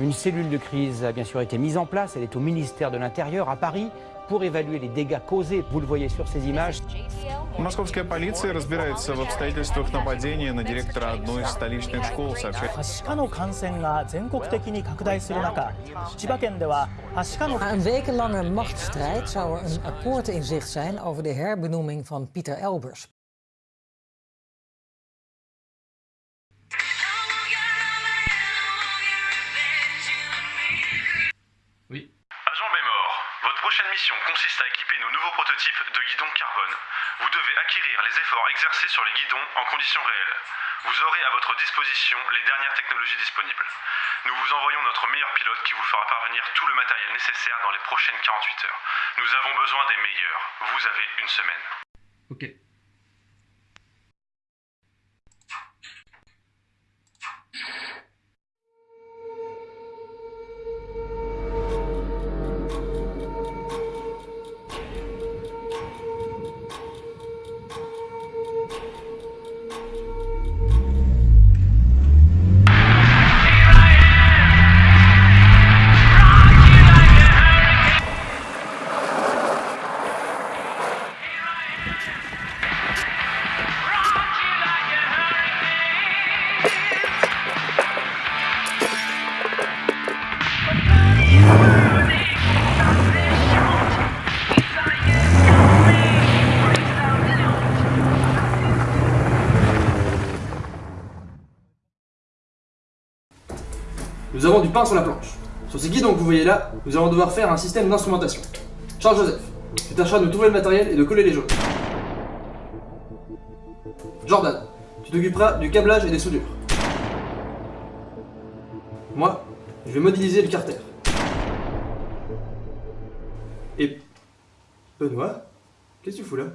Une cellule de crise a bien sûr été mise en place, elle est au ministère de l'Intérieur à Paris pour évaluer les dégâts causés, vous le voyez sur ces images. Московская полиция разбирается в обстоятельствах нападения на директора одной из столичных школ, сообщает はしかの感染が全国的に拡大する中千葉県でははしかの Na een wekenlange machtsstrijd zou er een akkoord in zicht zijn over de herbenoeming van Pieter Elbers. Prochaine mission consiste à équiper nos nouveaux prototypes de guidons carbone. Vous devez acquérir les efforts exercés sur les guidons en conditions réelles. Vous aurez à votre disposition les dernières technologies disponibles. Nous vous envoyons notre meilleur pilote qui vous fera parvenir tout le matériel nécessaire dans les prochaines 48 heures. Nous avons besoin des meilleurs. Vous avez une semaine. Ok. Nous avons du pain sur la planche. Sur ces guidons que vous voyez là, nous allons devoir faire un système d'instrumentation. Charles Joseph, tu tâcheras de trouver le matériel et de coller les jaunes. Jordan, tu t'occuperas du câblage et des soudures. Moi, je vais modéliser le carter. Et... Benoît Qu'est-ce que tu fous là?